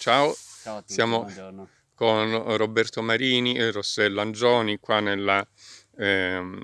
Ciao, Ciao a tutti, siamo buongiorno. con Roberto Marini e Rossella Angioni qua nella, ehm,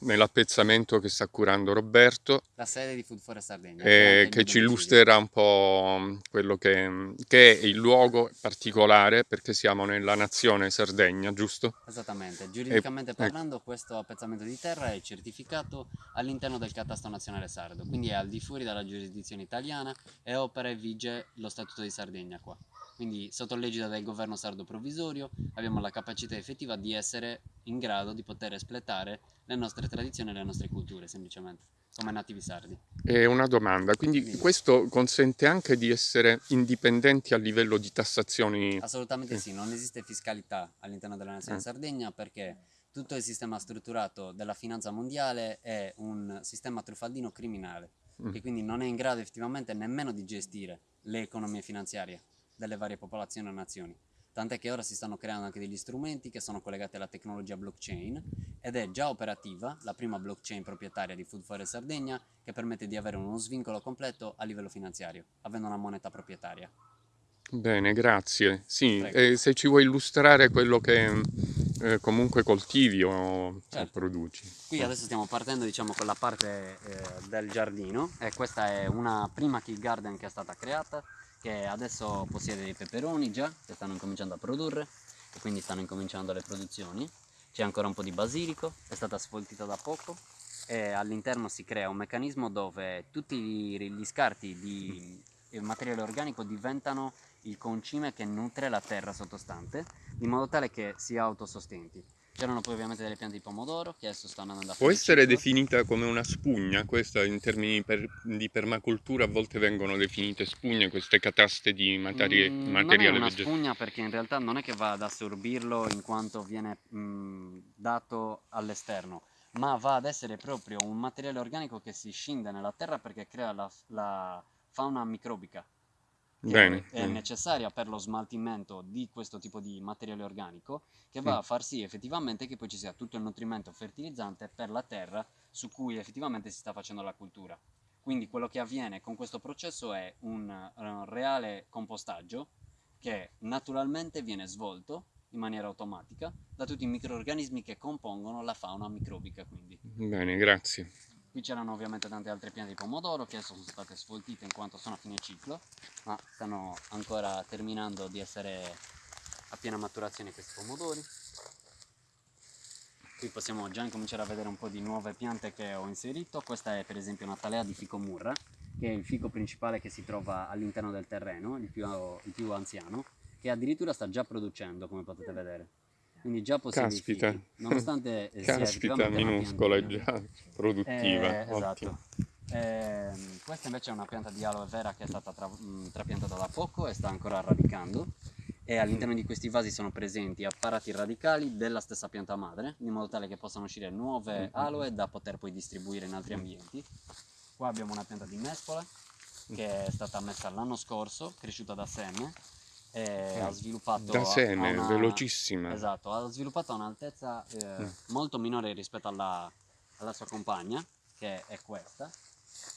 nell'appezzamento che sta curando Roberto La sede di Food Forest Sardegna. eh, che ci illustrerà un po' quello che, che è il luogo particolare perché siamo nella nazione Sardegna, giusto? Esattamente, giuridicamente ecco. parlando questo appezzamento di terra è certificato all'interno del catasto nazionale sardo, quindi è al di fuori dalla giurisdizione italiana e opera e vige lo Statuto di Sardegna qua. Quindi sotto l'egida del governo sardo provvisorio abbiamo la capacità effettiva di essere in grado di poter espletare le nostre tradizioni e le nostre culture semplicemente, come nativi sardi. E una domanda, quindi Dimmi. questo consente anche di essere indipendenti a livello di tassazioni? Assolutamente Sì. sì, non esiste fiscalità all'interno della nazione Eh. Sardegna perché tutto il sistema strutturato della finanza mondiale è un sistema truffaldino criminale Mm. che quindi non è in grado effettivamente nemmeno di gestire le economie finanziarie delle varie popolazioni e nazioni. Tant'è che ora si stanno creando anche degli strumenti che sono collegati alla tecnologia blockchain ed è già operativa la prima blockchain proprietaria di Food Forest Sardegna che permette di avere uno svincolo completo a livello finanziario, avendo una moneta proprietaria. Bene, grazie. Sì, Prego. e se ci vuoi illustrare quello che eh, comunque coltivi o, o Certo. produci. Qui adesso stiamo partendo diciamo con la parte eh, del giardino e questa è una prima kill garden che è stata creata che adesso possiede dei peperoni già che stanno incominciando a produrre e quindi stanno incominciando le produzioni. C'è ancora un po' di basilico, è stata sfoltita da poco e all'interno si crea un meccanismo dove tutti gli scarti di materiale organico diventano il concime che nutre la terra sottostante in modo tale che sia autosostenti. C'erano poi ovviamente delle piante di pomodoro che adesso stanno andando a Può essere definita come una spugna, questa in termini per- di permacultura a volte vengono definite spugne, queste cataste di materie- Mm, materiale non è una vegetale. spugna perché in realtà non è che va ad assorbirlo in quanto viene mm, dato all'esterno, ma va ad essere proprio un materiale organico che si scinde nella terra perché crea la, la fauna microbica che Bene, è necessaria per lo smaltimento di questo tipo di materiale organico che va Mm. a far sì effettivamente che poi ci sia tutto il nutrimento fertilizzante per la terra su cui effettivamente si sta facendo la cultura. Quindi quello che avviene con questo processo è un, eh, reale compostaggio che naturalmente viene svolto in maniera automatica da tutti i microorganismi che compongono la fauna microbica quindi. Bene, grazie. Qui c'erano ovviamente tante altre piante di pomodoro che adesso sono state sfoltite in quanto sono a fine ciclo, ma stanno ancora terminando di essere a piena maturazione questi pomodori. Qui possiamo già incominciare a vedere un po' di nuove piante che ho inserito. Questa è per esempio una talea di fico murra, che è il fico principale che si trova all'interno del terreno, il più, il più anziano, che addirittura sta già producendo, come potete vedere. Quindi già possiede i Caspita. fichi, nonostante eh, sia Caspita, una minuscola e già produttiva. Eh, esatto. Ehm, questa invece è una pianta di aloe vera che è stata tra- mh, trapiantata da poco e sta ancora radicando e all'interno di questi vasi sono presenti apparati radicali della stessa pianta madre in modo tale che possano uscire nuove aloe da poter poi distribuire in altri ambienti. Qua abbiamo una pianta di mescola che è stata messa l'anno scorso, cresciuta da seme e ha sviluppato Da seme, una- velocissima. Esatto, ha sviluppato a un'altezza eh, Mm. molto minore rispetto alla, alla sua compagna, che è questa,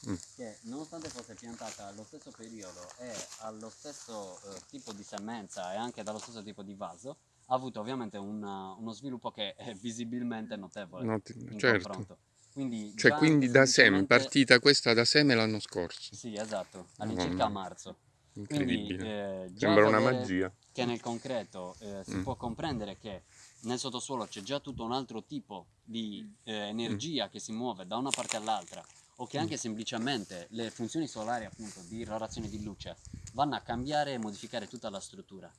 Mm. che nonostante fosse piantata allo stesso periodo e allo stesso eh, tipo di semenza e anche dallo stesso tipo di vaso, ha avuto ovviamente una- uno sviluppo che è visibilmente notevole Not- certo. confronto. Quindi Cioè, quindi da seme, semplicemente- partita questa da seme l'anno scorso. Sì, esatto, all'incirca a mia. Marzo. Quindi Incredibile. eh, Sembra una magia. che nel concreto eh, si Mm. può comprendere che nel sottosuolo c'è già tutto un altro tipo di eh, energia che si muove da una parte all'altra o che anche semplicemente le funzioni solari appunto di irradiazione di luce vanno a cambiare e modificare tutta la struttura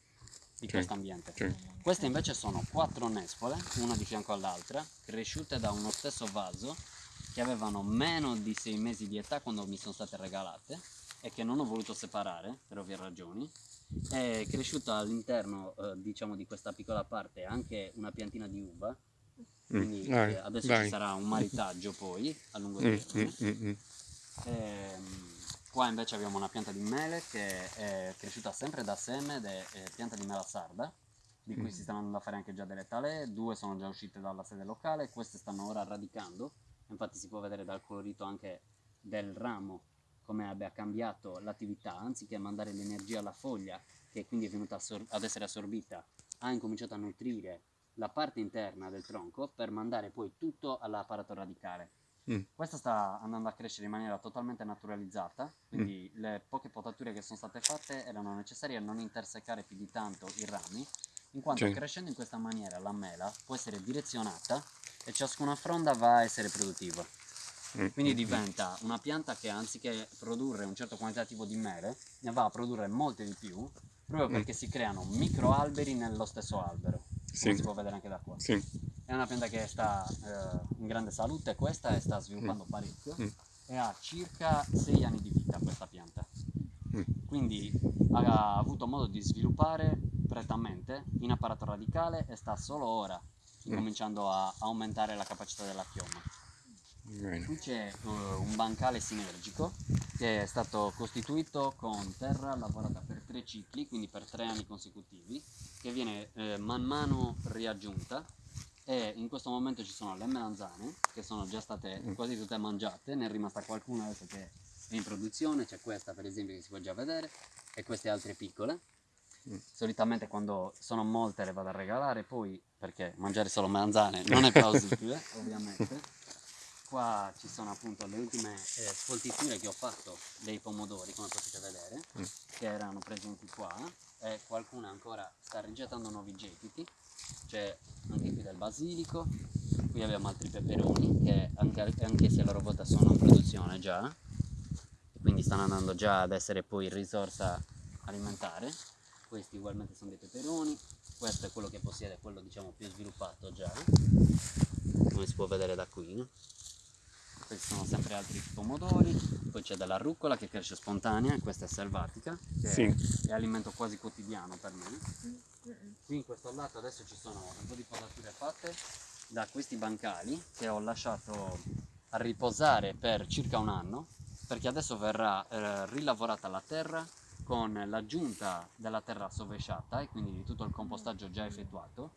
di Sì, questo ambiente. sì. Queste invece sono quattro nespole, una di fianco all'altra, cresciute da uno stesso vaso che avevano meno di sei mesi di età quando mi sono state regalate e che non ho voluto separare per ovvie ragioni. È cresciuta all'interno, eh, diciamo, di questa piccola parte anche una piantina di uva. Quindi Mm, eh, adesso vai. ci sarà un maritaggio poi a lungo Mm, termine. mm, mm, mm. Ehm, qua invece abbiamo una pianta di mele che è cresciuta sempre da seme ed è, è pianta di mela sarda, di cui Mm. si stanno andando a fare anche già delle talee, due sono già uscite dalla sede locale, queste stanno ora radicando, infatti si può vedere dal colorito anche del ramo come abbia cambiato l'attività, anziché mandare l'energia alla foglia che quindi è venuta ad essere assorbita, ha incominciato a nutrire la parte interna del tronco per mandare poi tutto all'apparato radicale. Mm. Questa sta andando a crescere in maniera totalmente naturalizzata, quindi le poche potature che sono state fatte erano necessarie a non intersecare più di tanto i rami, in quanto Sì. crescendo in questa maniera la mela può essere direzionata e ciascuna fronda va a essere produttiva. Mm, Quindi mm, diventa una pianta che anziché produrre un certo quantitativo di mele, ne va a produrre molte di più, proprio Mm. perché si creano microalberi nello stesso albero, Sì. come si può vedere anche da qua. Sì. È una pianta che sta eh, in grande salute questa e sta sviluppando parecchio Mm. e ha circa 6 anni di vita questa pianta. Mm. Quindi ha avuto modo di sviluppare prettamente in apparato radicale e sta solo ora Mm. cominciando a aumentare la capacità della chioma. Bene. Qui c'è eh, un bancale sinergico che è stato costituito con terra lavorata per tre cicli, quindi per tre anni consecutivi, che viene eh, man mano riaggiunta e in questo momento ci sono le melanzane che sono già state Mm. quasi tutte mangiate, ne è rimasta qualcuna adesso che è in produzione, c'è questa per esempio che si può già vedere e queste altre piccole. Mm. Solitamente quando sono molte le vado a regalare, poi perché mangiare solo melanzane non è plausibile, ovviamente. Qua ci sono appunto le ultime eh, sfoltiture che ho fatto dei pomodori, come potete vedere, Mm. che erano presenti qua e qualcuna ancora sta rigettando nuovi gettiti. C'è anche qui del basilico, qui abbiamo altri peperoni che anche, anche se a loro volta sono in produzione già, e quindi stanno andando già ad essere poi risorsa alimentare. Questi ugualmente sono dei peperoni, questo è quello che possiede, quello diciamo più sviluppato già, come si può vedere da qui. Questi sono sempre altri pomodori, poi c'è della rucola che cresce spontanea, questa è selvatica, Sì. è alimento quasi quotidiano per me. Qui in questo lato adesso ci sono un po' di potature fatte da questi bancali che ho lasciato a riposare per circa un anno perché adesso verrà eh, rilavorata la terra con l'aggiunta della terra sovesciata e quindi di tutto il compostaggio già effettuato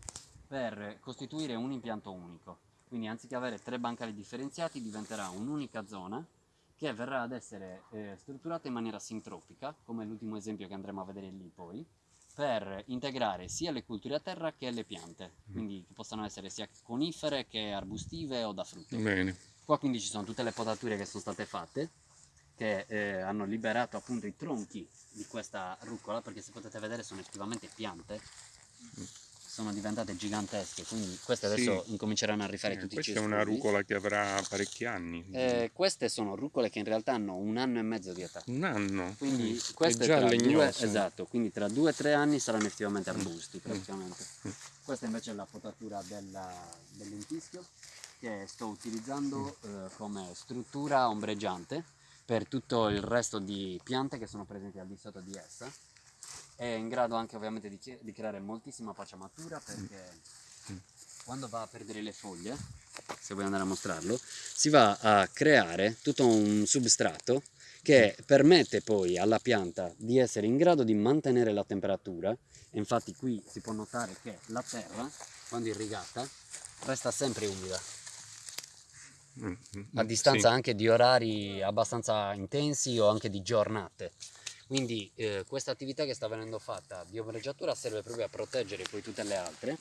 per costituire un impianto unico. Quindi anziché avere tre bancali differenziati diventerà un'unica zona che verrà ad essere eh, strutturata in maniera sintropica, come l'ultimo esempio che andremo a vedere lì poi, per integrare sia le culture a terra che le piante, quindi che possano essere sia conifere che arbustive o da frutto. Bene. Qua quindi ci sono tutte le potature che sono state fatte, che eh, hanno liberato appunto i tronchi di questa rucola, perché se potete vedere sono effettivamente piante, sono diventate gigantesche, quindi queste Sì. adesso incominceranno a rifare Eh, tutti i questa è una rucola che avrà parecchi anni. Eh, queste sono rucole che in realtà hanno un anno e mezzo di età. Un anno. Quindi Mm. queste è già tra due, esatto, quindi tra due e tre anni saranno effettivamente arbusti praticamente. Mm. Questa invece è la potatura della- del lentischio che sto utilizzando Mm. eh, come struttura ombreggiante per tutto il resto di piante che sono presenti al di sotto di essa. È in grado anche ovviamente di, di creare moltissima pacciamatura perché Mm. quando va a perdere le foglie, se vuoi andare a mostrarlo, si va a creare tutto un substrato che permette poi alla pianta di essere in grado di mantenere la temperatura. E infatti qui si può notare che la terra, quando irrigata, resta sempre umida, Mm, mm, a mm, distanza sì. anche di orari abbastanza intensi o anche di giornate. Quindi eh, questa attività che sta venendo fatta di ombreggiatura serve proprio a proteggere poi tutte le altre.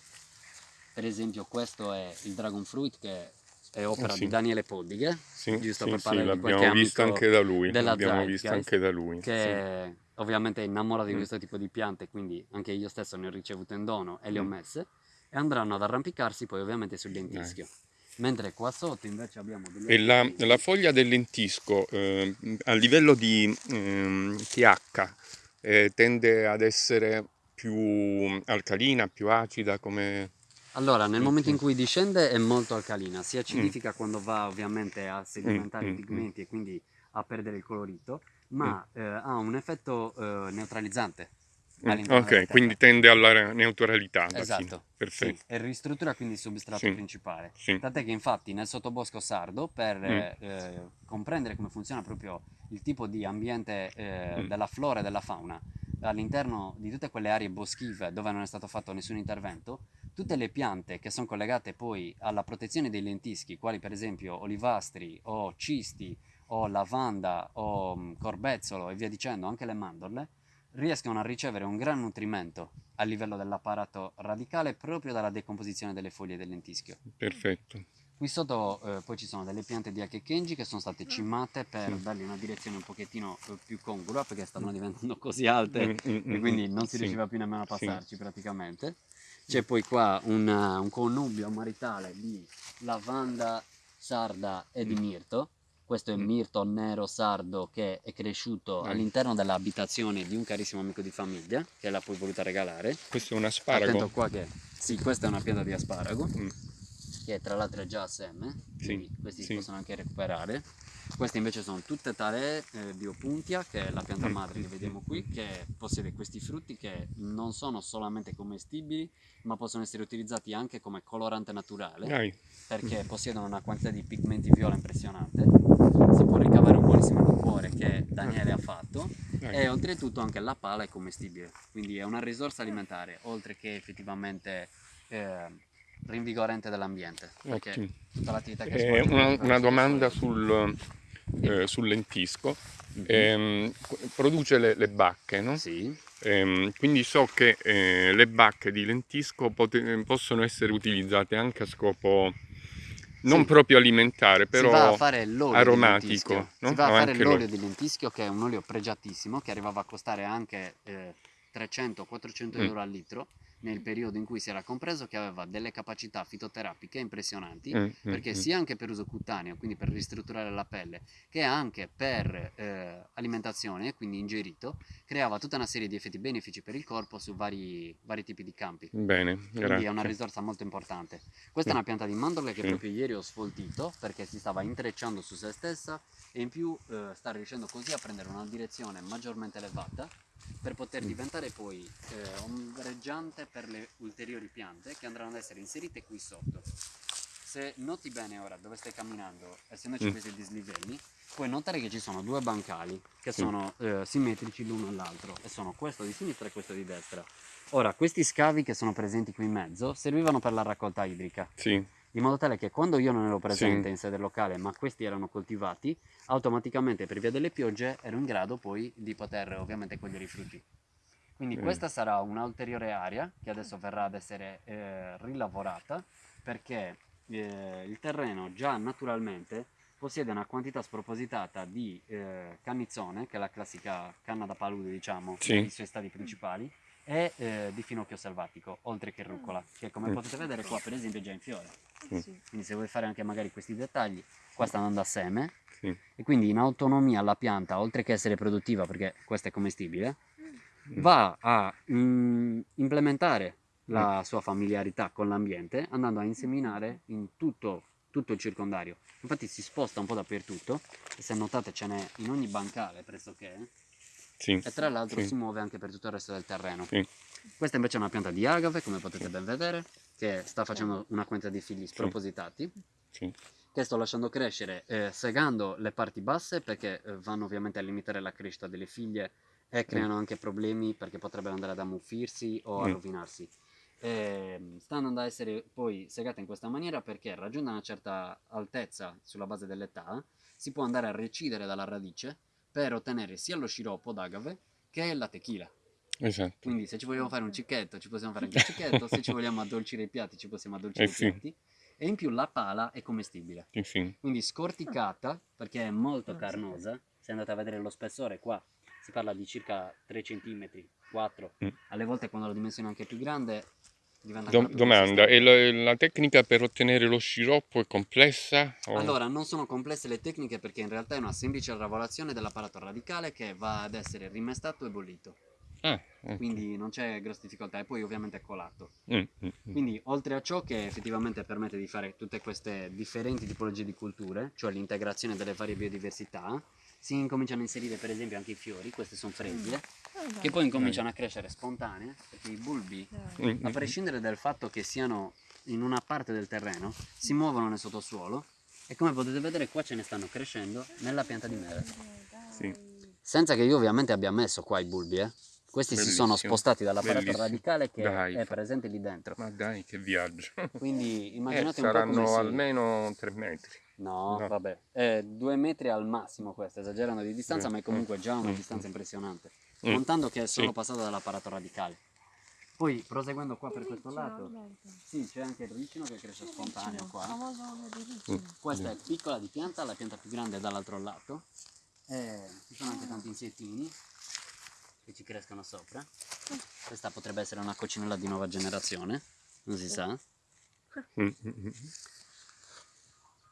Per esempio questo è il Dragon Fruit che è opera Ah, sì. di Daniele Poddighe, Sì, giusto sì, per sì, parlare di qualche l'abbiamo visto anche da lui. L'abbiamo visto anche da lui. che ovviamente è innamorato di Mm. questo tipo di piante, quindi anche io stesso ne ho ricevute in dono e le ho Mm. messe e andranno ad arrampicarsi poi ovviamente sul lentischio. Mentre qua sotto invece abbiamo degli E la, la foglia del lentisco eh, a livello di ehm, pH eh, tende ad essere più alcalina, più acida, come... Allora, nel Mm, momento in mm. cui discende è molto alcalina, si acidifica quando va ovviamente a sedimentare Mm, i mm, pigmenti e quindi a perdere il colorito, ma eh, ha un effetto eh, neutralizzante. Mm, ok, quindi tende alla neutralità. alla Esatto, sì, Perfetto. e ristruttura quindi il substrato Sì, principale. Sì. Tant'è che infatti nel sottobosco sardo, per Mm. eh, eh, comprendere come funziona proprio il tipo di ambiente eh, Mm. della flora e della fauna, all'interno di tutte quelle aree boschive dove non è stato fatto nessun intervento, tutte le piante che sono collegate poi alla protezione dei lentischi, quali per esempio olivastri o cisti o lavanda o mm, corbezzolo e via dicendo, anche le mandorle, riescono a ricevere un gran nutrimento a livello dell'apparato radicale proprio dalla decomposizione delle foglie del lentischio. Perfetto. Qui sotto eh, poi ci sono delle piante di Akekenji che sono state cimate per dargli una direzione un pochettino eh, più congrua perché stavano diventando così alte Mm, mm, e mm, quindi mm, non si sì. riusciva più nemmeno a Sì. passarci praticamente. C'è poi qua un, uh, un connubio maritale di lavanda sarda e di Mm. mirto. Questo è Mm. mirto nero sardo che è cresciuto all'interno dell'abitazione di un carissimo amico di famiglia che l'ha poi voluta regalare. Questo è un Attento asparago. qua che sì, questa è una pianta di asparago Mm, che tra l'altro è già a seme, Sì, questi si sì. possono anche recuperare. Queste invece sono tutte talee eh, di opuntia, che è la pianta Mm, madre che vediamo qui, che possiede questi frutti che non sono solamente commestibili, ma possono essere utilizzati anche come colorante naturale, Dai, perché possiedono una quantità di pigmenti viola impressionante. Buonissimo liquore che Daniele ha fatto e oltretutto anche la pala è commestibile, quindi è una risorsa alimentare, oltre che effettivamente eh, rinvigorente dell'ambiente, che Eh, una, una domanda sul, eh, sul lentisco. Mhm. Ehm, qu- produce le, le bacche, no? Sì, Ehm, quindi so che eh, le bacche di lentisco possono essere utilizzate anche a scopo non Sì. proprio alimentare, però aromatico, no? Si va a fare l'olio. di lentischio che è un olio pregiatissimo che arrivava a costare anche eh, 300-400 Mm. euro al litro nel periodo in cui si era compreso che aveva delle capacità fitoterapiche impressionanti Mm, mm, perché mm. sia anche per uso cutaneo, quindi per ristrutturare la pelle, che anche per eh, alimentazione, quindi ingerito, creava tutta una serie di effetti benefici per il corpo su vari, vari tipi di campi. Bene, Quindi grazie. è una risorsa molto importante. Questa è Sì. una pianta di mandorle che proprio ieri ho sfoltito perché si stava intrecciando su se stessa e in più eh, sta riuscendo così a prendere una direzione maggiormente elevata per poter Mm. diventare poi eh, ombreggiante per le ulteriori piante che andranno ad essere inserite qui sotto. Se noti bene ora dove stai camminando, essendoci Mm. questi dislivelli, puoi notare che ci sono due bancali che Sì. sono eh, simmetrici l'uno all'altro e sono questo di sinistra e questo di destra. Ora, questi scavi che sono presenti qui in mezzo servivano per la raccolta idrica, Sì, in modo tale che quando io non ero presente Sì. in sede locale, ma questi erano coltivati, automaticamente per via delle piogge ero in grado poi di poter ovviamente cogliere i frutti. Quindi Mm. questa sarà un'ulteriore area che adesso verrà ad essere eh, rilavorata perché eh, il terreno già naturalmente possiede una quantità spropositata di eh, cannizzone, che è la classica canna da palude diciamo, Sì. nei suoi stadi principali, e eh, di finocchio selvatico, oltre che rucola, che come Mm. potete vedere qua per esempio è già in fiore. Mm. Sì. Quindi se vuoi fare anche magari questi dettagli, qua sta andando a seme sì. e quindi in autonomia la pianta, oltre che essere produttiva, perché questa è commestibile, Mm. va a mm, implementare la sua familiarità con l'ambiente andando a inseminare in tutto, tutto il circondario. Infatti si sposta un po' dappertutto e se notate ce n'è in ogni bancale pressoché Sì. e tra l'altro Sì. si muove anche per tutto il resto del terreno. Sì. Questa invece è una pianta di agave, come potete ben vedere, che sta facendo una quantità di figli spropositati Sì. Che sto lasciando crescere eh, segando le parti basse perché eh, vanno ovviamente a limitare la crescita delle figlie e creano anche problemi perché potrebbero andare ad ammuffirsi o a Mm. rovinarsi. Ehm, sta andando a essere poi segata in questa maniera perché raggiunta una certa altezza sulla base dell'età si può andare a recidere dalla radice per ottenere sia lo sciroppo d'agave che la tequila. Esatto. Quindi se ci vogliamo fare un cicchetto ci possiamo fare anche il cicchetto, se ci vogliamo addolcire i piatti ci possiamo addolcire Eh i sì. E in più la pala è commestibile. Sì. Quindi scorticata perché è molto carnosa. Se andate a vedere lo spessore qua si parla di circa 3 cm, 4. Mm. Alle volte quando la dimensione è anche più grande diventa Do- domanda, e la, la tecnica per ottenere lo sciroppo è complessa? o- Allora, non sono complesse le tecniche perché in realtà è una semplice lavorazione dell'apparato radicale che va ad essere rimestato e bollito. Ah, ok. Quindi non c'è grosse difficoltà e poi ovviamente è colato. Mm, mm, mm. Quindi oltre a ciò che effettivamente permette di fare tutte queste differenti tipologie di culture, cioè l'integrazione delle varie biodiversità, si incominciano a inserire per esempio anche i fiori, queste sono fresie, Ah, che poi incominciano a crescere spontanee, perché i bulbi, dai. Mm, a mm, prescindere dal fatto che siano in una parte del terreno, si muovono nel sottosuolo e come potete vedere qua ce ne stanno crescendo nella pianta di mele. Sì. Senza che io ovviamente abbia messo qua i bulbi, eh. Questi si sono Bellissimo, spostati dall'apparato bellissimo. radicale che Dai. è presente lì dentro. Ma dai, che viaggio. Quindi Eh, immaginate un po' saranno si... almeno tre metri. No, No. vabbè, è due metri al massimo questo, esagerando di distanza, Sì, ma è comunque già una mm, distanza mm. impressionante. Mm. montando che è solo Sì. passato dall'apparato radicale. Poi proseguendo qua per questo Ricino, lato, Alberto. sì, c'è anche il ricino che cresce spontaneo Ricino, qua. ricino. Questa è piccola di pianta, la pianta più grande è dall'altro lato. E ci sono anche tanti insettini che ci crescono sopra. Questa potrebbe essere una coccinella di nuova generazione, non si sa. Mm, mm, mm.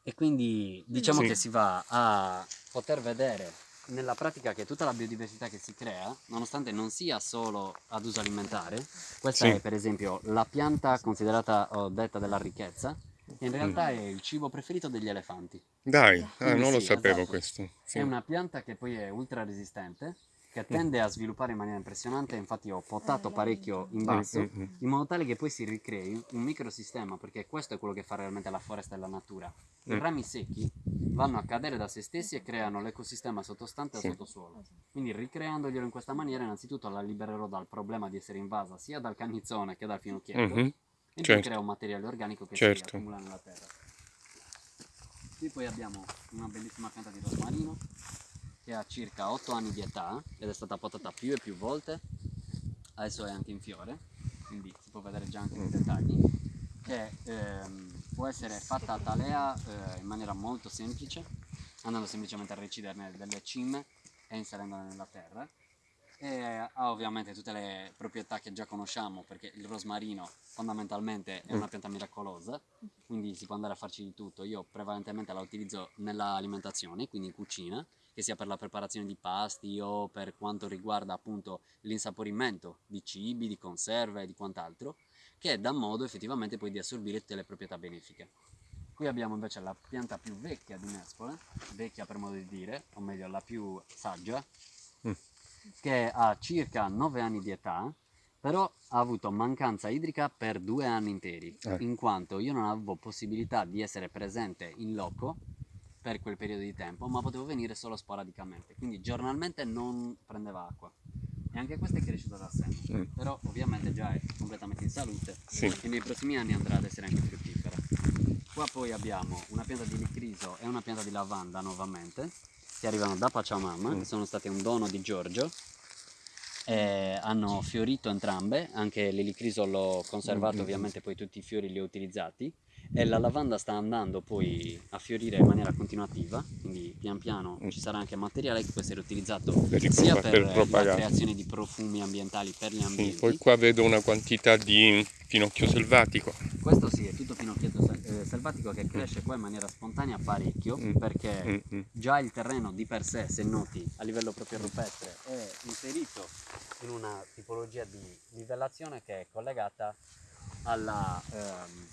E quindi diciamo Sì. che si va a poter vedere nella pratica che tutta la biodiversità che si crea, nonostante non sia solo ad uso alimentare, questa Sì. è per esempio la pianta considerata o detta della ricchezza, che in realtà è il cibo preferito degli elefanti. Dai, ah, non lo sì, sapevo esatto. questo. Sì. È una pianta che poi è ultra resistente, che tende a sviluppare in maniera impressionante, infatti ho potato parecchio in basso, mm, mm. in modo tale che poi si ricrei un microsistema, perché questo è quello che fa realmente la foresta e la natura. I Mm. rami secchi vanno a cadere da se stessi e creano l'ecosistema sottostante al Sì. sottosuolo. Quindi ricreandolo in questa maniera innanzitutto la libererò dal problema di essere invasa sia dal canizzone che dal finocchietto Mhm. e poi certo. crea un materiale organico che si Certo. accumula nella terra. Qui poi abbiamo una bellissima pianta di rosmarino che ha circa 8 anni di età ed è stata potata più e più volte, adesso è anche in fiore, quindi si può vedere già anche nei dettagli, che ehm, può essere fatta a talea eh, in maniera molto semplice, andando semplicemente a reciderne delle cime e inserendole nella terra. E ha ovviamente tutte le proprietà che già conosciamo perché il rosmarino fondamentalmente è una pianta miracolosa, quindi si può andare a farci di tutto. Io prevalentemente la utilizzo nell'alimentazione, quindi in cucina, che sia per la preparazione di pasti o per quanto riguarda appunto l'insaporimento di cibi, di conserve e di quant'altro, che dà modo effettivamente poi di assorbire tutte le proprietà benefiche. Qui abbiamo invece la pianta più vecchia di Nespole, vecchia per modo di dire, o meglio la più saggia, Mm. che ha circa 9 anni di età, però ha avuto mancanza idrica per due anni interi, Eh. in quanto io non avevo possibilità di essere presente in loco per quel periodo di tempo, ma potevo venire solo sporadicamente, quindi giornalmente non prendeva acqua. E anche questa è cresciuta da sempre, Mm. però ovviamente già è completamente in salute Sì. e nei prossimi anni andrà ad essere anche fruttifera. Qua poi abbiamo una pianta di licriso e una pianta di lavanda nuovamente, che arrivano da Pachamama, Mm. che sono state un dono di Giorgio. E hanno fiorito entrambe, anche l'elicriso l'ho conservato, Mm, mm, ovviamente poi tutti i fiori li ho utilizzati e la lavanda sta andando poi a fiorire in maniera continuativa, quindi pian piano Mm. ci sarà anche materiale che può essere utilizzato Per sia per, per la creazione di profumi ambientali per gli Sì, ambienti. Poi qua vedo una quantità di finocchio selvatico. Questo sì, è tutto finocchietto sel- eh, selvatico che cresce qua in maniera spontanea parecchio Mm. perché Mm, mm. già il terreno di per sé, se noti, a livello proprio rupestre, è inserito in una tipologia di livellazione che è collegata alla, ehm,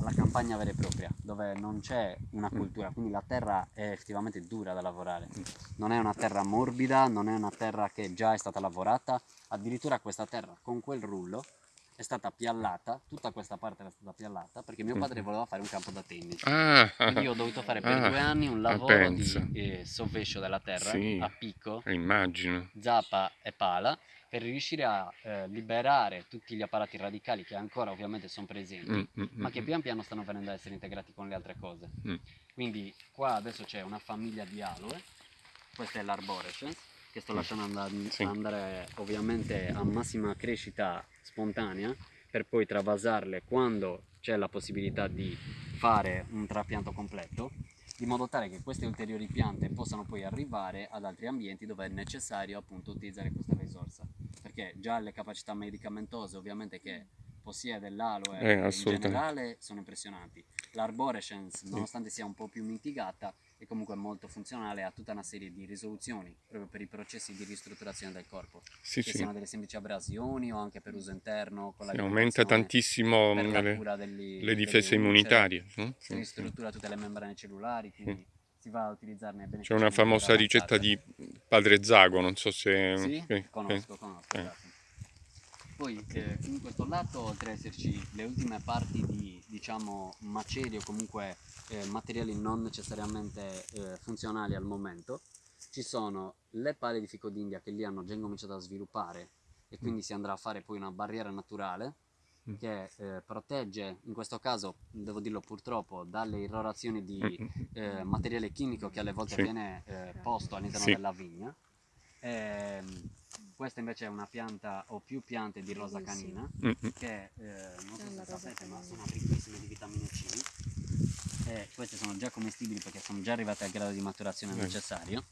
alla campagna vera e propria, dove non c'è una cultura, quindi la terra è effettivamente dura da lavorare. Non è una terra morbida, non è una terra che già è stata lavorata, addirittura questa terra con quel rullo è stata piallata, tutta questa parte era stata piallata perché mio padre voleva fare un campo da tennis. Ah, Quindi io ho dovuto fare per ah, due anni un ah, lavoro di eh, sovvescio della terra Sì. a picco, immagino. zappa e pala per riuscire a eh, liberare tutti gli apparati radicali che ancora ovviamente sono presenti, Mm, mm, ma mm, che mm. pian piano stanno venendo a essere integrati con le altre cose. Mm. Quindi qua adesso c'è una famiglia di aloe, questa è l'arborescence, che sto lasciando and- Sì. andare ovviamente a massima crescita spontanea per poi travasarle quando c'è la possibilità di fare un trapianto completo di modo tale che queste ulteriori piante possano poi arrivare ad altri ambienti dove è necessario appunto utilizzare questa risorsa perché già le capacità medicamentose ovviamente che possiede l'aloe Eh, in generale sono impressionanti l'arborescence nonostante sia un po' più mitigata è comunque molto funzionale a tutta una serie di risoluzioni proprio per i processi di ristrutturazione del corpo Sì, che sì. siano delle semplici abrasioni o anche per uso interno con la Sì, aumenta tantissimo la le, degli- le difese immunitarie. no? si Sì, sì. ristruttura tutte le membrane cellulari quindi si va a utilizzarne benefici C'è una famosa ricetta di Padre Zago, non so se... Sì, eh, conosco, conosco. eh. esatto. Poi eh, in questo lato, oltre ad esserci le ultime parti di diciamo macerie o comunque eh, materiali non necessariamente eh, funzionali al momento, ci sono le pale di fico d'India che lì hanno già incominciato a sviluppare e quindi si andrà a fare poi una barriera naturale Mm. Che eh, protegge, in questo caso devo dirlo purtroppo, dalle irrorazioni di Mm, mm, eh, materiale chimico che alle volte Sì. viene eh, posto all'interno Sì. della vigna. Ehm, questa invece è una pianta o più piante di rosa canina Mm-mm. che eh, non so se sapete ma sono ricchissime di vitamina C e queste sono già commestibili perché sono già arrivate al grado di maturazione necessario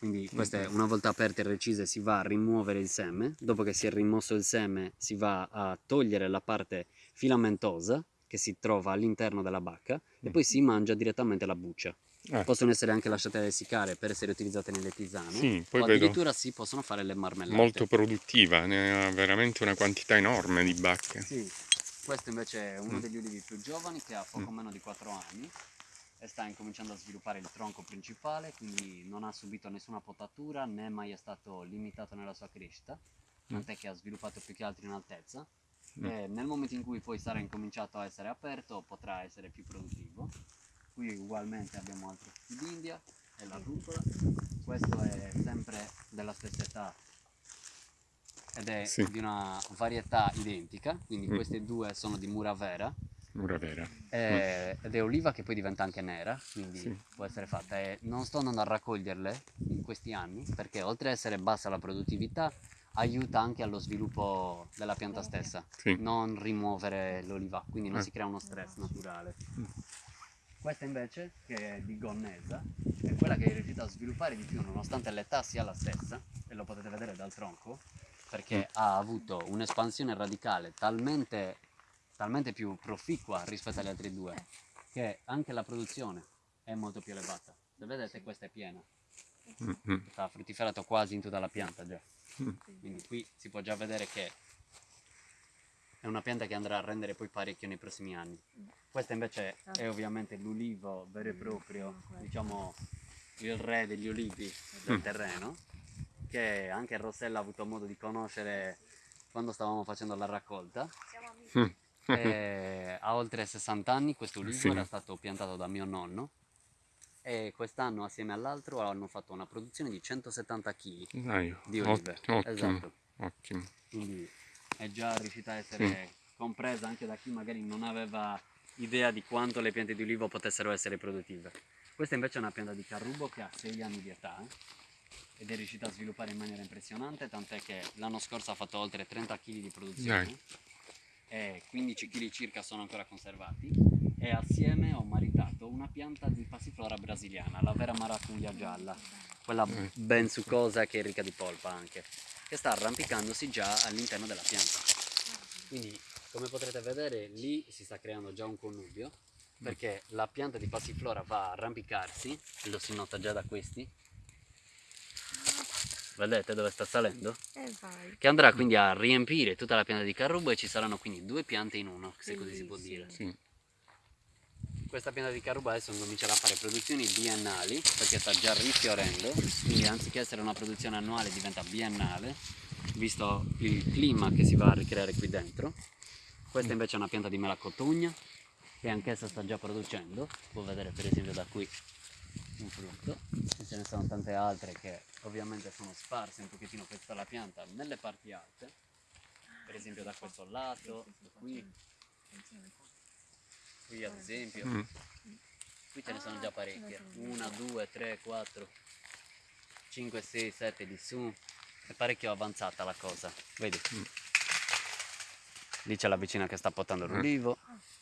quindi queste una volta aperte e recise si va a rimuovere il seme dopo che si è rimosso il seme si va a togliere la parte filamentosa che si trova all'interno della bacca e Mm. poi si mangia direttamente la buccia Ah, possono essere anche lasciate a essiccare per essere utilizzate nelle tisane sì, poi o addirittura si possono fare le marmellate molto produttiva, ne ha veramente una quantità enorme di bacche. Sì, questo invece è uno Mm. degli ulivi più giovani che ha poco Mm. meno di 4 anni e sta incominciando a sviluppare il tronco principale, quindi non ha subito nessuna potatura né mai è stato limitato nella sua crescita, tant'è che ha sviluppato più che altro in altezza Mm. e nel momento in cui poi sarà incominciato a essere aperto potrà essere più produttivo. Qui ugualmente abbiamo altri frutti d'India e la rucola, questo è sempre della stessa età ed è Sì. di una varietà identica, quindi Mm. queste due sono di Muravera Ora vera. eh, ed è oliva che poi diventa anche nera, quindi Sì. può essere fatta. E non sto andando a raccoglierle in questi anni perché oltre ad essere bassa la produttività aiuta anche allo sviluppo della pianta stessa, Sì. non rimuovere l'oliva, quindi non Eh. si crea uno stress naturale. Mm. Questa invece, che è di gonnesa, è quella che è riuscita a sviluppare di più nonostante l'età sia la stessa, e lo potete vedere dal tronco, perché Mm. ha avuto un'espansione radicale talmente, talmente più proficua rispetto agli altri due, che anche la produzione è molto più elevata. Se vedete questa è piena, sta fruttiferato quasi in tutta la pianta già. Mm. Quindi qui si può già vedere che è una pianta che andrà a rendere poi parecchio nei prossimi anni. Questa invece è ovviamente l'ulivo vero e proprio, diciamo il re degli olivi del Mm. terreno, che anche Rossella ha avuto modo di conoscere quando stavamo facendo la raccolta. Mm. Eh, ha oltre 60 anni questo ulivo Sì. era stato piantato da mio nonno e quest'anno assieme all'altro hanno fatto una produzione di 170 kg Dai, di ot- olive. ottimo, Esatto. ottimo. Quindi è già riuscita a essere compresa anche da chi magari non aveva idea di quanto le piante di ulivo potessero essere produttive. Questa invece è una pianta di carrubo che ha 6 anni di età eh, ed è riuscita a sviluppare in maniera impressionante, tant'è che l'anno scorso ha fatto oltre 30 kg di produzione Dai. E 15 kg circa sono ancora conservati e assieme ho maritato una pianta di passiflora brasiliana, la vera maracuglia gialla, quella Mm. ben succosa che è ricca di polpa anche, che sta arrampicandosi già all'interno della pianta. Quindi come potrete vedere lì si sta creando già un connubio perché la pianta di passiflora va a arrampicarsi, lo si nota già da questi. Vedete dove sta salendo? E vai. Che andrà quindi a riempire tutta la pianta di carrubo e ci saranno quindi due piante in uno, se così si può dire. Sì. Questa pianta di carrubo adesso comincerà a fare produzioni biennali perché sta già rifiorendo, quindi anziché essere una produzione annuale diventa biennale, visto il clima che si va a ricreare qui dentro. Questa invece è una pianta di melacotugna che anch'essa sta già producendo, si può vedere per esempio da qui un frutto, e ce ne sono tante altre che ovviamente sono sparse un pochettino per tutta la pianta nelle parti alte, per esempio da questo lato, qui, qui ad esempio. Mm. Qui ce ne sono già parecchie. Una, due, tre, quattro, cinque, sei, sette di su. È parecchio avanzata la cosa. Vedi? Mm. Lì c'è la vicina che sta potando Mm. l'ulivo. Sì.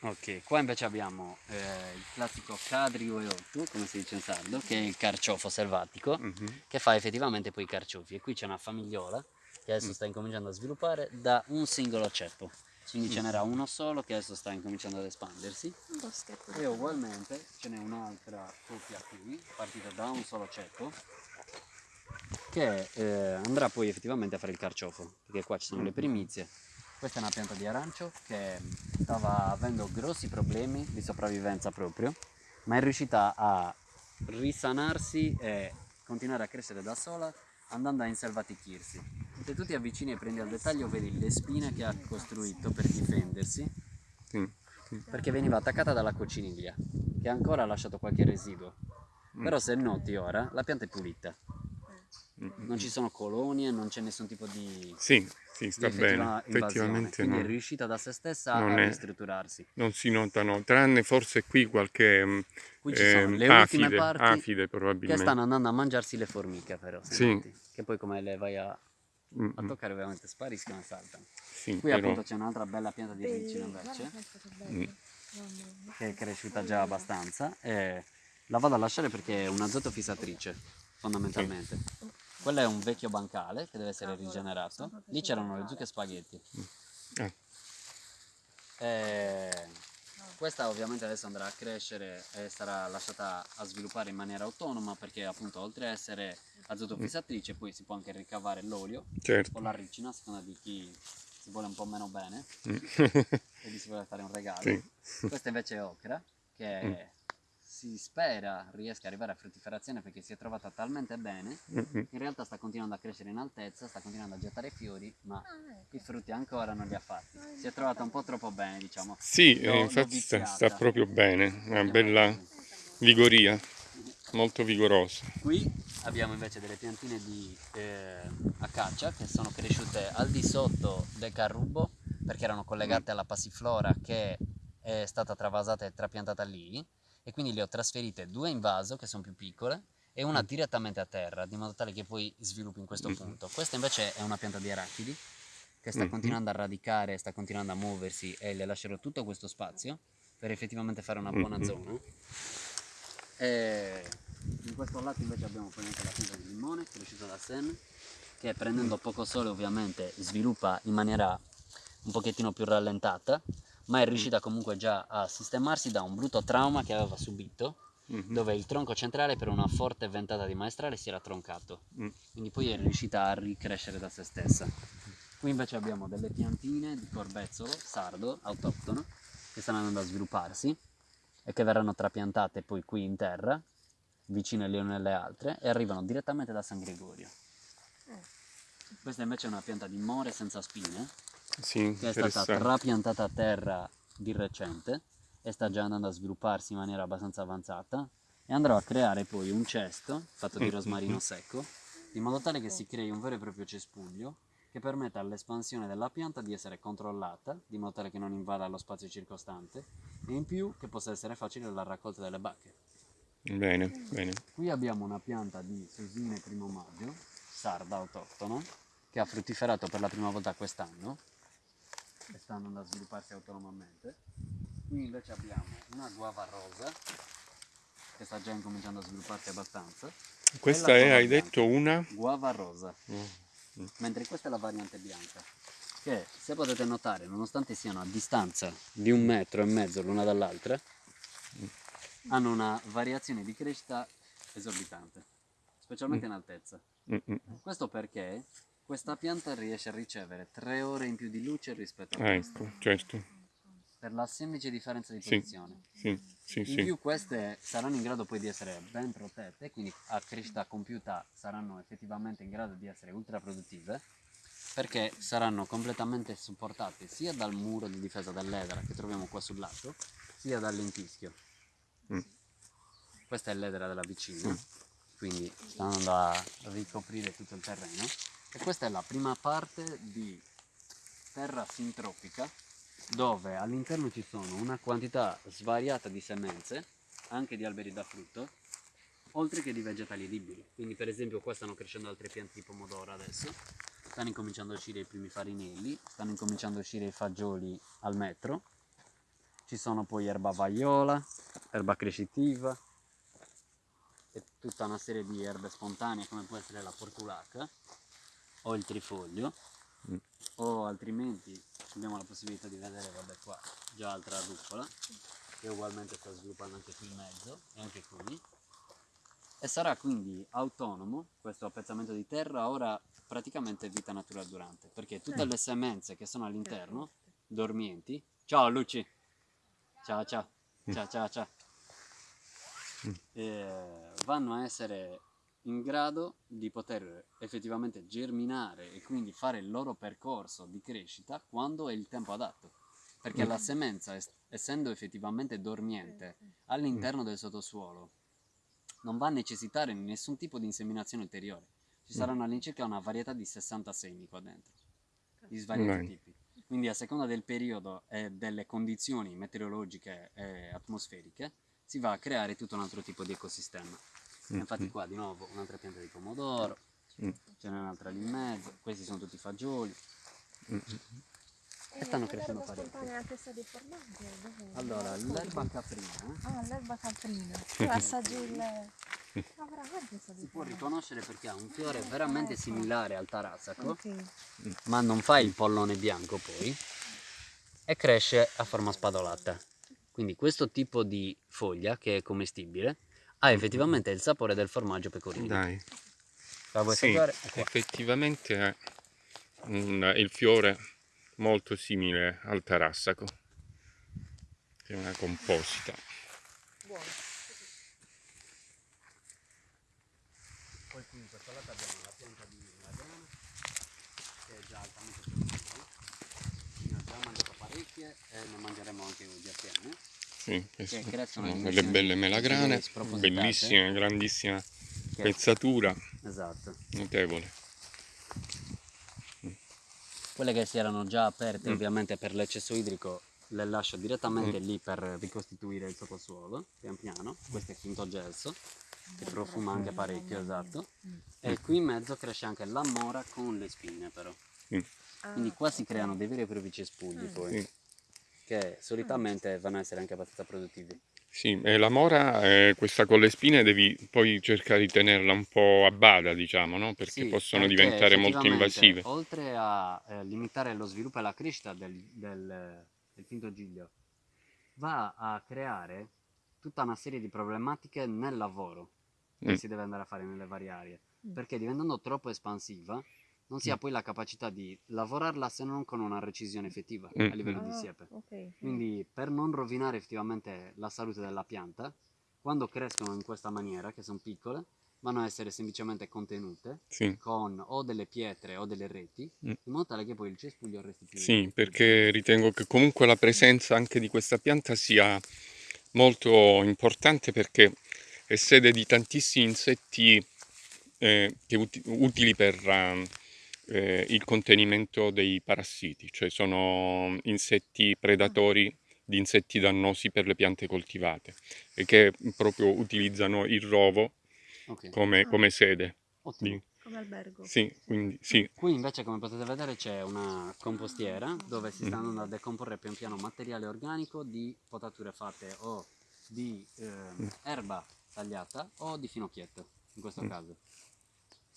Ok, qua invece abbiamo eh, il classico cadrio e otto, come si dice in sardo, che è il carciofo selvatico, Mhm. che fa effettivamente poi i carciofi. E qui c'è una famigliola che adesso Mm. sta incominciando a sviluppare da un singolo ceppo. Quindi ce n'era uno solo che adesso sta incominciando ad espandersi. Un boschetto. E ugualmente ce n'è un'altra coppia qui, partita da un solo ceppo, che eh, andrà poi effettivamente a fare il carciofo, perché qua ci sono le primizie. Questa è una pianta di arancio che stava avendo grossi problemi di sopravvivenza proprio, ma è riuscita a risanarsi e continuare a crescere da sola andando a inselvatichirsi. Se tu ti avvicini e prendi al dettaglio vedi le spine che ha costruito per difendersi Sì. Sì. perché veniva attaccata dalla cocciniglia che ancora ha lasciato qualche residuo Mm. però se noti ora la pianta è pulita non ci sono colonie, non c'è nessun tipo di, Sì, sì, sta bene. Effettivamente Quindi è no. riuscita da se stessa Non a è- ristrutturarsi. non si notano, tranne forse qui qualche mm, Qui ci sono ehm, le ultime afide, parti afide che probabilmente. stanno andando a mangiarsi le formiche però, Sì. noti. che poi come le vai a, a toccare ovviamente spariscono e saltano. sì, Qui però appunto c'è un'altra bella pianta di radicino invece, Mm. che è cresciuta già abbastanza e la vado a lasciare perché è un'azoto fissatrice, fondamentalmente. Quello è un vecchio bancale che deve essere rigenerato. Lì c'erano le zucche e spaghetti. Ah. E questa ovviamente adesso andrà a crescere e sarà lasciata a sviluppare in maniera autonoma perché appunto oltre a essere azoto fissatrice poi si può anche ricavare l'olio o certo. la ricina a seconda di chi si vuole un po' meno bene Mm. e gli si vuole fare un regalo. Sì. Questa invece è ocra che Mm. Si spera riesca ad arrivare a fruttiferazione perché si è trovata talmente bene. Mm, mm. In realtà sta continuando a crescere in altezza, sta continuando a gettare fiori, ma i frutti ancora non li ha fatti. Si è trovata un po' troppo bene, diciamo. Sì, L'ho- eh, l'ho infatti sta, sta proprio bene, una bella vigoria, molto vigorosa. Qui abbiamo invece delle piantine di eh, acacia che sono cresciute al di sotto del carrubo perché erano collegate alla passiflora che è stata travasata e trapiantata lì e quindi le ho trasferite due in vaso che sono più piccole e una direttamente a terra di modo tale che poi sviluppi in questo Mm. punto. Questa invece è una pianta di arachidi che sta continuando a radicare, sta continuando a muoversi e le lascerò tutto questo spazio per effettivamente fare una buona zona. E in questo lato invece abbiamo poi anche la pianta di limone cresciuta da Sen che prendendo poco sole ovviamente sviluppa in maniera un pochettino più rallentata ma è riuscita comunque già a sistemarsi da un brutto trauma che aveva subito Mhm. dove il tronco centrale per una forte ventata di maestrale si era troncato Mm. quindi poi è riuscita a ricrescere da se stessa qui invece abbiamo delle piantine di corbezzolo sardo autoctono che stanno andando a svilupparsi e che verranno trapiantate poi qui in terra vicine le une alle altre e arrivano direttamente da San Gregorio questa invece è una pianta di more senza spine Sì, che è stata trapiantata a terra di recente e sta già andando a svilupparsi in maniera abbastanza avanzata e andrò a creare poi un cesto fatto di Mm, rosmarino secco in modo tale che si crei un vero e proprio cespuglio che permetta all'espansione della pianta di essere controllata di modo tale che non invada lo spazio circostante e in più che possa essere facile la raccolta delle bacche. Bene, bene. Qui abbiamo una pianta di susine primo maggio, sarda autoctona, che ha fruttiferato per la prima volta quest'anno e sta andando a svilupparsi autonomamente. Qui invece abbiamo una guava rosa che sta già incominciando a svilupparsi abbastanza. Questa è, hai bianca. detto, una? Guava rosa, Mm. mentre questa è la variante bianca. Che se potete notare, nonostante siano a distanza di un metro e mezzo l'una dall'altra, hanno una variazione di crescita esorbitante, specialmente in altezza. Mm, mm. Questo perché questa pianta riesce a ricevere tre ore in più di luce rispetto a Ah, questa, ecco, certo. per la semplice differenza di Sì. posizione. Sì, sì, In sì. più queste saranno in grado poi di essere ben protette, quindi a crescita compiuta saranno effettivamente in grado di essere ultra produttive, perché saranno completamente supportate sia dal muro di difesa dell'edera che troviamo qua sul lato, sia dal lentischio. Mm. Questa è l'edera della vicina, Mm. quindi sta andando a ricoprire tutto il terreno. E questa è la prima parte di terra sintropica dove all'interno ci sono una quantità svariata di semenze, anche di alberi da frutto, oltre che di vegetali edibili. Quindi per esempio qua stanno crescendo altre piante di pomodoro adesso, stanno incominciando a uscire i primi farinelli, stanno incominciando a uscire i fagioli al metro, ci sono poi erba vaiola, erba crescitiva e tutta una serie di erbe spontanee come può essere la portulaca o il trifoglio Mm. o altrimenti abbiamo la possibilità di vedere vabbè qua già altra rucola che ugualmente sta sviluppando anche qui in mezzo e anche qui. E sarà quindi autonomo questo appezzamento di terra ora praticamente vita natural durante perché tutte le semenze che sono all'interno dormienti ciao Luci. Ciao ciao. Ciao ciao ciao. Eh, vanno a essere in grado di poter effettivamente germinare e quindi fare il loro percorso di crescita quando è il tempo adatto. Perché la semenza, es- essendo effettivamente dormiente all'interno del sottosuolo, non va a necessitare nessun tipo di inseminazione ulteriore. ci saranno all'incirca una varietà di 60 semi qua dentro, di svariati tipi. Quindi a seconda del periodo e delle condizioni meteorologiche e atmosferiche si va a creare tutto un altro tipo di ecosistema. Mm, Infatti mm, qua di nuovo un'altra pianta di pomodoro, mm, ce n'è un'altra lì in mezzo, questi sono tutti fagioli. mm, mm. E stanno l'erba crescendo parecchio. spontanea che sta di formaggio? dov'è? Allora, l'erba caprina Ah, l'erba caprina. Tu assaggi il... Ah, si può riconoscere perché ha un fiore veramente Ecco. similare al tarassaco, Ok. ma non fa il pollone bianco poi e cresce a forma spadolata. Quindi questo tipo di foglia che è commestibile ha effettivamente il sapore del formaggio pecorino. Dai, La vuoi sì, assaggiare? Qua. effettivamente è un- il fiore molto simile al tarassaco, che è una composita. Buono. Poi qui in questo lato abbiamo la pianta di melograno che è già altamente produttiva. Ne già mangiato parecchie e ne mangeremo anche oggi assieme. Sì, queste crescono sono delle belle melagrane, spropositate. bellissime, grandissima Che- pezzatura, Esatto. notevole. Quelle che si erano già aperte ovviamente per l'eccesso idrico le lascio direttamente lì per ricostituire il sottosuolo, pian piano. Questo è finto gelso, che profuma anche parecchio, esatto. E qui in mezzo cresce anche la mora con le spine però. Ah, Quindi qua si creano dei veri e propri cespugli Mm. poi, Sì. Che solitamente vanno a essere anche abbastanza produttivi. Sì, e la mora, eh, questa con le spine, devi poi cercare di tenerla un po' a bada, diciamo, no? Perché Sì, possono perché diventare molto invasive. Oltre a eh, limitare lo sviluppo e la crescita del, del, del finto giglio, va a creare tutta una serie di problematiche nel lavoro che Mm. si deve andare a fare nelle varie aree. Mm. Perché diventando troppo espansiva, non si ha Mm. poi la capacità di lavorarla se non con una recisione effettiva Mm. a livello di Ah, siepe. ok. Quindi per non rovinare effettivamente la salute della pianta, quando crescono in questa maniera, che sono piccole, vanno a essere semplicemente contenute Sì, con o delle pietre o delle reti, Mm. in modo tale che poi il cespuglio resti più sì, perché ritengo che comunque la presenza anche di questa pianta sia molto importante perché è sede di tantissimi insetti eh, utili per ehm, eh, il contenimento dei parassiti, cioè sono insetti predatori di insetti dannosi per le piante coltivate e che proprio utilizzano il rovo Ok, come, Ah. come sede. ottimo. di- Come albergo. Sì, quindi sì, Qui invece come potete vedere c'è una compostiera dove si sta Mm. andando a decomporre pian piano materiale organico di potature fatte o di Mm. erba tagliata o di finocchietto, in questo Mm. caso.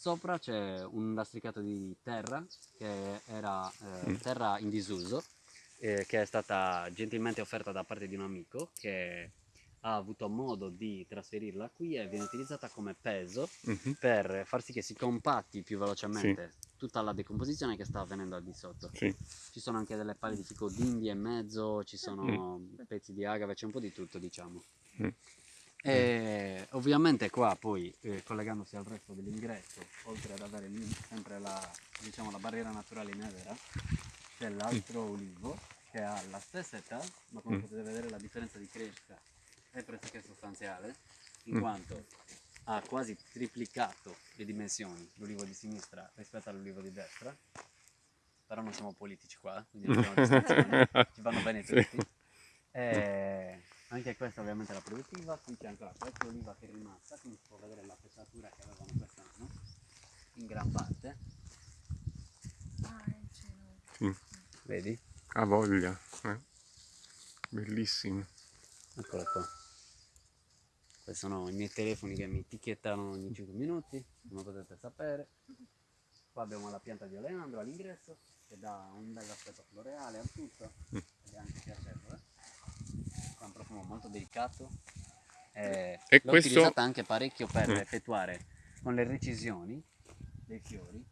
Sopra c'è un lastricato di terra che era eh, Mm. terra in disuso eh, che è stata gentilmente offerta da parte di un amico che ha avuto modo di trasferirla qui e viene utilizzata come peso mhm, per far sì che si compatti più velocemente tutta la decomposizione che sta avvenendo al di sotto. sì, Ci sono anche delle palle di fico d'India in mezzo, ci sono pezzi di agave, c'è un po' di tutto diciamo. Mm. E ovviamente qua poi eh, collegandosi al resto dell'ingresso, oltre ad avere lì sempre la, diciamo, la barriera naturale nevera, c'è l'altro ulivo che ha la stessa età, ma come Mm. potete vedere la differenza di crescita è pressoché sostanziale, in Mm. quanto ha quasi triplicato le dimensioni l'ulivo di sinistra rispetto all'ulivo di destra. Però non siamo politici qua, quindi non ci vanno bene tutti. E anche questa ovviamente è la produttiva, qui c'è ancora qualche oliva che è rimasta, quindi si può vedere la pesatura che avevano quest'anno, in gran parte, Ah, cielo. vedi? ha voglia, eh. bellissimo. Eccolo qua. Questi sono i miei telefoni che mi etichettano ogni 5 minuti, come potete sapere. Qua abbiamo la pianta di oleandro all'ingresso, che dà un bel aspetto floreale al tutto, Mm. ed è anche piacevole. Ha un profumo molto delicato. E E l'ho questo- utilizzata anche parecchio per Mm. effettuare con le recisioni dei fiori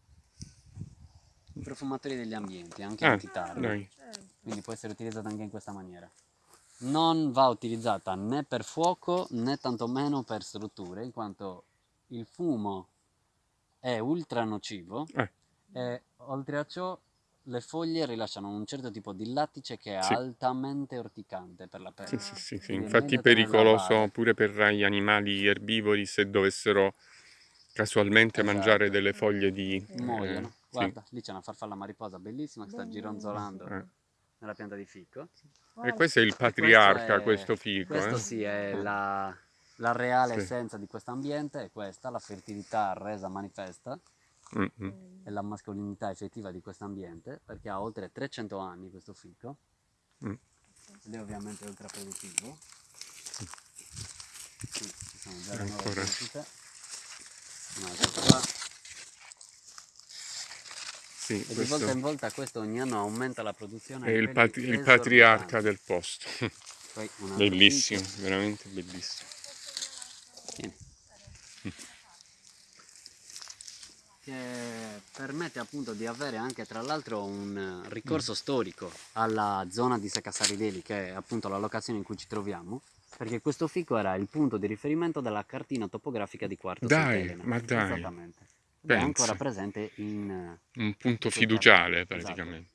i profumatori degli ambienti, anche Ah. Certo. quindi può essere utilizzata anche in questa maniera. Non va utilizzata né per fuoco né tantomeno per strutture, in quanto il fumo è ultra nocivo Eh. e oltre a ciò le foglie rilasciano un certo tipo di lattice che è Sì. altamente orticante per la pelle. Sì, sì, sì, sì. È Infatti a pericoloso pure per gli animali erbivori se dovessero casualmente Esatto. mangiare delle foglie di... Sì. muoiono. eh, sì. Guarda, lì c'è una farfalla mariposa bellissima che sta gironzolando Eh. nella pianta di fico. E questo è il patriarca, è- questo fico. Questo eh? sì è la, la reale Sì. essenza di questo ambiente, è questa, la fertilità resa manifesta Mm, mm. e la mascolinità effettiva di questo ambiente, perché ha oltre 300 anni questo fico, Mm. ed è ovviamente ultraproduttivo. Qui ci sono già le nuove Ancora. crescite. Un altro qua. Sì, E di volta in volta questo ogni anno aumenta la produzione. è il, patri- il patriarca del posto. Bellissimo, veramente bellissimo. Tieni. Che permette appunto di avere anche tra l'altro un eh, ricorso storico alla zona di Secasarideli, che è appunto la locazione in cui ci troviamo, perché questo fico era il punto di riferimento della cartina topografica di Quarto Dai, Sant'Elena. ma dai. Esattamente. Ed è ancora presente in... eh, Un punto Esatto. fiduciale Esatto. praticamente.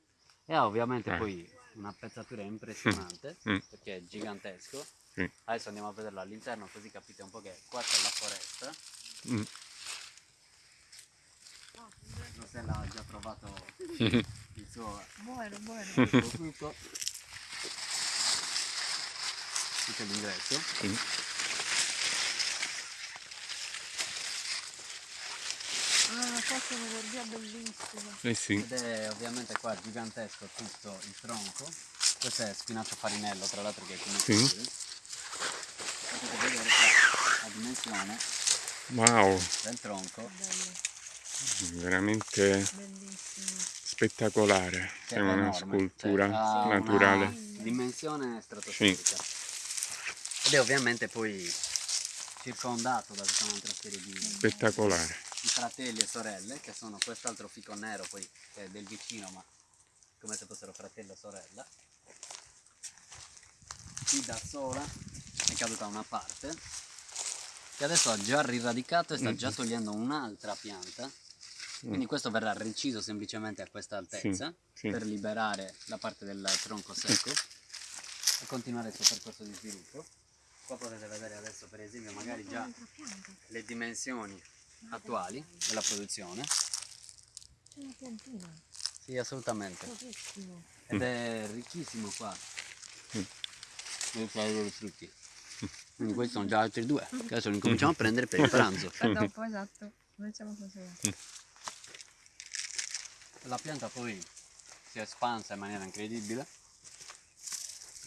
E ha ovviamente Eh. poi una pezzatura impressionante, Mm. perché è gigantesco. Sì. Adesso andiamo a vederlo all'interno così capite un po' che qua c'è la foresta. Mm. Rosella ha già trovato il suo, Buono, buono. Qui c'è l'ingresso. Sì. Ah, questa è un'energia bellissima. Eh sì, Ed è ovviamente qua gigantesco tutto il tronco. Questo è spinacio farinello, tra l'altro che è come Sì. Potete vedere qua la dimensione wow, del tronco. Veramente bellissimo. spettacolare. che È una enorme, scultura cioè, naturale. Una dimensione stratosferica. Ed è ovviamente poi circondato da tutta un'altra serie di, Spettacolare. di fratelli e sorelle, che sono quest'altro fico nero poi che è del vicino, ma come se fossero fratello e sorella. Qui da sola è caduta una parte, che adesso ha già riradicato e sta già Mhm. togliendo un'altra pianta. Quindi questo verrà reciso semplicemente a questa altezza Mm. sì. per liberare la parte del tronco secco e continuare il suo percorso di sviluppo. Qua potete vedere adesso per esempio magari già le dimensioni attuali della produzione. C'è una piantina. Sì, assolutamente. Ed è ricchissimo qua. Mm. Devi fare i frutti. Quindi questi sono già altri due, che adesso li cominciamo a prendere per il pranzo. Dopo, esatto. Facciamo così. La pianta poi si è espansa in maniera incredibile,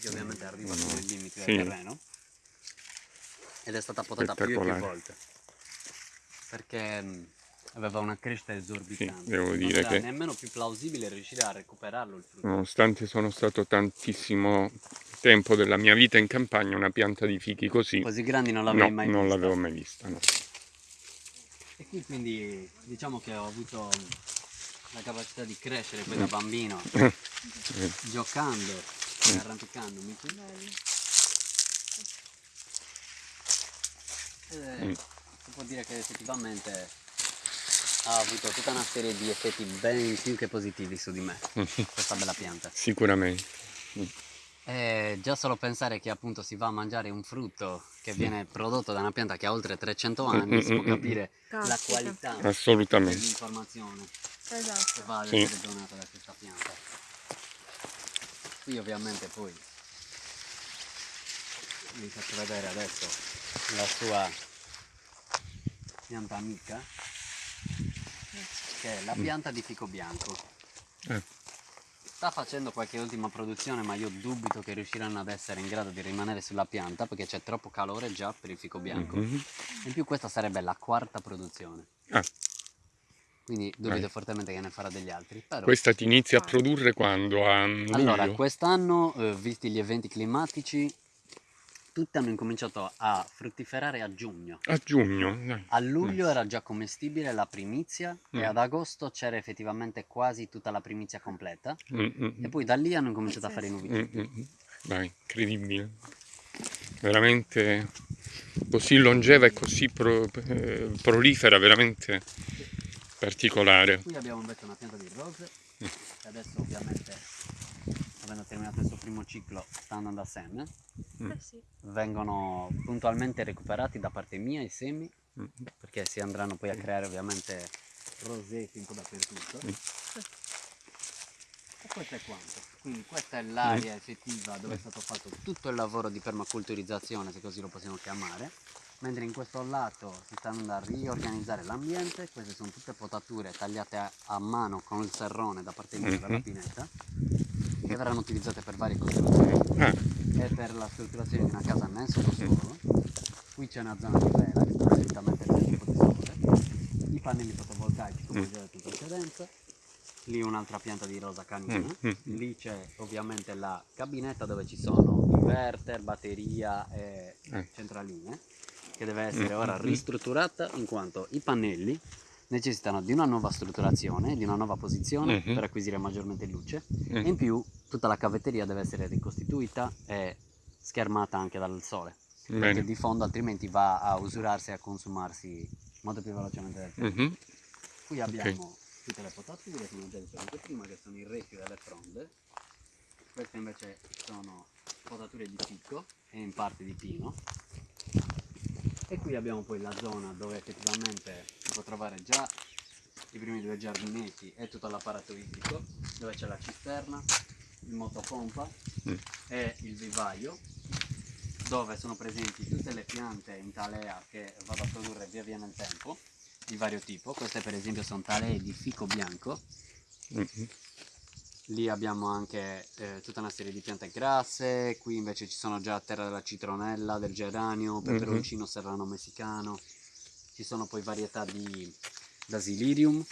che ovviamente arriva No. sui limiti Sì. del terreno, ed è stata potata più e più volte, perché mh, aveva una crescita esorbitante. Sì, devo Non dire era che- nemmeno più plausibile riuscire a recuperarlo il frutto. Nonostante sono stato tantissimo tempo della mia vita in campagna, una pianta di fichi così, Così grandi non no, l'avevi mai non vista. l'avevo mai vista. no. E qui quindi diciamo che ho avuto la capacità di crescere poi da bambino, Eh, giocando e arrampicandomi qui. Bello. Ed è- Mm. si può dire che effettivamente ha avuto tutta una serie di effetti ben più che positivi su di me, questa bella pianta. Sicuramente. E già solo pensare che appunto si va a mangiare un frutto che viene prodotto da una pianta che ha oltre 300 anni, si può capire la Caspita. qualità Assolutamente. dell'informazione Esatto. va ad Sì. essere donata da questa pianta. Qui ovviamente poi vi faccio vedere adesso la sua pianta amica che è la pianta di fico bianco. Eh. Sta facendo qualche ultima produzione ma io dubito che riusciranno ad essere in grado di rimanere sulla pianta perché c'è troppo calore già per il fico bianco. Mhm. In più questa sarebbe la quarta produzione. Ah, Quindi dubito Dai. fortemente che ne farà degli altri. Però questa ti inizia a produrre quando? A luglio? Allora, quest'anno, eh, visti gli eventi climatici, tutte hanno incominciato a fruttiferare a giugno. A giugno. dai. A luglio era già commestibile la primizia Mm. e ad agosto c'era effettivamente quasi tutta la primizia completa. Mm, mm, E poi da lì hanno incominciato a fare i mm, nubi. mm, mm. Vai, incredibile. Veramente così longeva e così pro- eh, prolifera, veramente particolare. Qui abbiamo invece una pianta di rose, Mm. che adesso ovviamente, avendo terminato il suo primo ciclo, sta andando a seme. Mm. Eh sì. Vengono puntualmente recuperati da parte mia i semi Mm. perché si andranno poi a creare ovviamente rosetti un po' dappertutto. Mm. E questo è quanto. Quindi questa è l'area effettiva dove è stato fatto tutto il lavoro di permaculturizzazione, se così lo possiamo chiamare. Mentre in questo lato si sta andando a riorganizzare l'ambiente, queste sono tutte potature tagliate a, a mano con il serrone da parte mia Mhm. pineta, che verranno utilizzate per varie costruzioni Ah, e per la strutturazione di una casa solo solo. Qui c'è una zona di vela che sta direttamente nel tipo di sole. I pannelli fotovoltaici come Mm. già detto in precedenza. Lì un'altra pianta di rosa canina. Mm, mm. Lì c'è ovviamente la cabinetta dove ci sono inverter, batteria e Eh. centraline che deve essere Mm, ora mm, ristrutturata in quanto i pannelli necessitano di una nuova strutturazione, di una nuova posizione Mhm. per acquisire maggiormente luce mm, e in più tutta la cavetteria deve essere ricostituita e schermata anche dal sole perché bene. di fondo altrimenti va a usurarsi e a consumarsi molto più velocemente del tempo. Mhm. Qui abbiamo tutte le potature, come ho già anche prima, che sono il recchio e le fronde. Queste invece sono potature di ficco e in parte di pino. E qui abbiamo poi la zona dove effettivamente si può trovare già i primi due giardinetti e tutto l'apparato idrico, dove c'è la cisterna, il motopompa Mm. e il vivaio, dove sono presenti tutte le piante in talea che vado a produrre via via nel tempo, di vario tipo. Queste per esempio sono talee di fico bianco, Mhm. Lì abbiamo anche eh, tutta una serie di piante grasse, qui invece ci sono già terra della citronella, del geranio, peperoncino serrano messicano, ci sono poi varietà di Basilirium,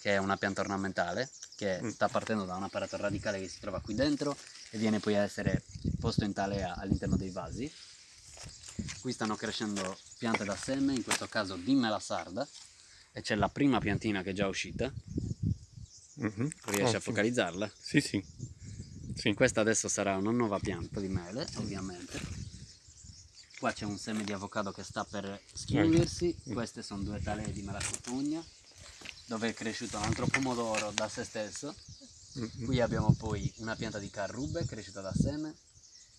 che è una pianta ornamentale, che Mm. sta partendo da un apparato radicale che si trova qui dentro e viene poi a essere posto in talea all'interno dei vasi. Qui stanno crescendo piante da seme, in questo caso di mela sarda, e c'è la prima piantina che è già uscita, Mhm. riesci a Ottimo. focalizzarla? Sì, sì. Sì. Questa adesso sarà una nuova pianta di mele, ovviamente. Qua c'è un seme di avocado che sta per schiudersi. Mm. Queste sono due talee di melacopugna, dove è cresciuto un altro pomodoro da se stesso. Mhm. Qui abbiamo poi una pianta di carrube cresciuta da seme,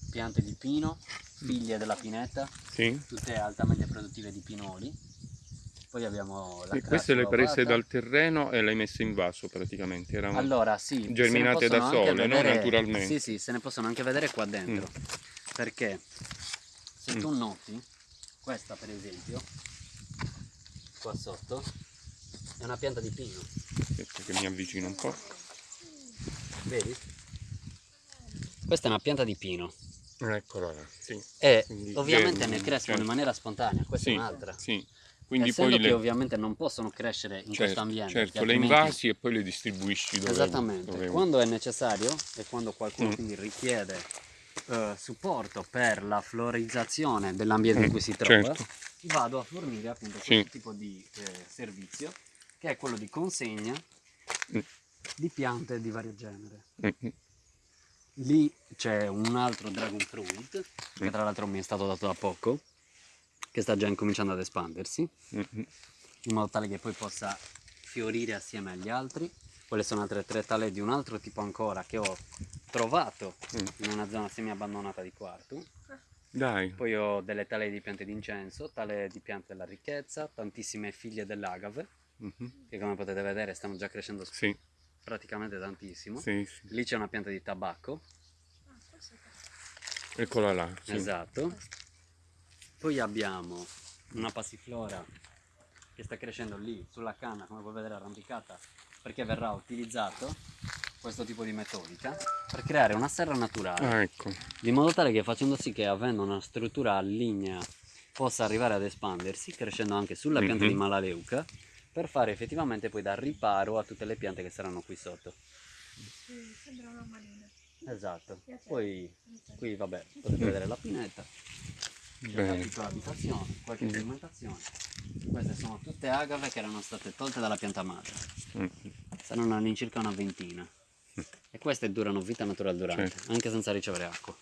piante di pino, figlie della pineta, Sì. tutte altamente produttive di pinoli. Poi abbiamo la E queste le prese dal terreno e le hai messe in vaso praticamente. Erano... Allora, sì, germinate da sole, no? vedere- Naturalmente. Sì, sì, se ne possono anche vedere qua dentro. Perché se Mm. tu noti, questa per esempio, qua sotto, è una pianta di pino, Aspetta che mi avvicino un po'. vedi? Questa è una pianta di pino Eccola là. Sì. e Quindi ovviamente ne crescono certo. in maniera spontanea, questa Sì, è un'altra. sì. Quindi Essendo poi che le, ovviamente non possono crescere in questo certo, ambiente. certo, perché le altrimenti- invasi e poi le distribuisci dove Esattamente, dove- quando è necessario e quando qualcuno Mm. quindi richiede eh, supporto per la florizzazione dell'ambiente in cui si trova, certo. vado a fornire appunto Sì. questo tipo di eh, servizio che è quello di consegna Mm. di piante di vario genere. Mhm. Lì c'è un altro dragon fruit che Mm. tra l'altro mi è stato dato da poco, che sta già incominciando ad espandersi Mhm. in modo tale che poi possa fiorire assieme agli altri. Quelle sono altre tre tale di un altro tipo ancora che ho trovato Mm. in una zona semi abbandonata di Quartu. Dai. Poi ho delle tale di piante d'incenso, tale di piante della ricchezza, tantissime figlie dell'agave Mhm. che come potete vedere stanno già crescendo Sì, praticamente tantissimo. sì, sì. Lì c'è una pianta di tabacco, Ah, Eccola là. Esatto. Poi abbiamo una passiflora che sta crescendo lì sulla canna, come puoi vedere arrampicata, perché verrà utilizzato questo tipo di metodica per creare una serra naturale, Ah, ecco. di modo tale che facendo sì che avendo una struttura lignea possa arrivare ad espandersi, crescendo anche sulla pianta Mhm. di malaleuca, per fare effettivamente poi da riparo a tutte le piante che saranno qui sotto. Sì, sembra una manina. Esatto. Poi qui vabbè, potete vedere la pineta. Bene. piccola abitazione, qualche Mm. fermentazione. Queste sono tutte agave che erano state tolte dalla pianta madre. Mhm. Saranno all'incirca una ventina. E queste durano vita naturale durante, Certo. anche senza ricevere acqua.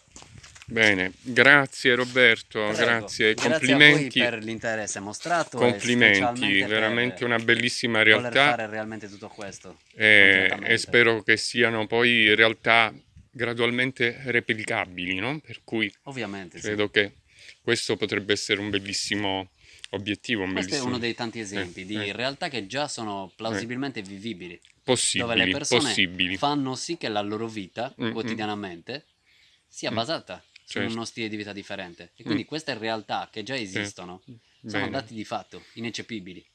Bene, grazie Roberto, Prego. grazie, Grazie complimenti, a voi per l'interesse mostrato. e complimenti, veramente una bellissima voler realtà fare realmente tutto questo. e, concretamente. e spero che siano poi realtà gradualmente replicabili, no? Per cui Ovviamente, sì. credo che questo potrebbe essere un bellissimo obiettivo, un Questo è uno dei tanti esempi di eh. realtà che già sono plausibilmente vivibili, dove le Possibili, persone possibili. fanno sì che la loro vita Mm, mm. quotidianamente sia Mm. basata su Certo. uno stile di vita differente. E quindi queste realtà che già esistono sono Bene, dati di fatto, ineccepibili.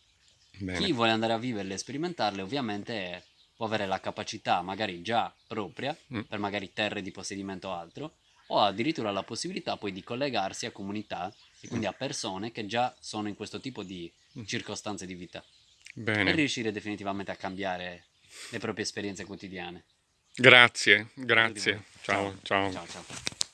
bene. Chi vuole andare a viverle e sperimentarle ovviamente può avere la capacità magari già propria, Mm. per magari terre di possedimento o altro, o addirittura la possibilità poi di collegarsi a comunità e quindi a persone che già sono in questo tipo di Mm. circostanze di vita per Bene. riuscire definitivamente a cambiare le proprie esperienze quotidiane. Grazie, grazie. Ciao, ciao. ciao. ciao.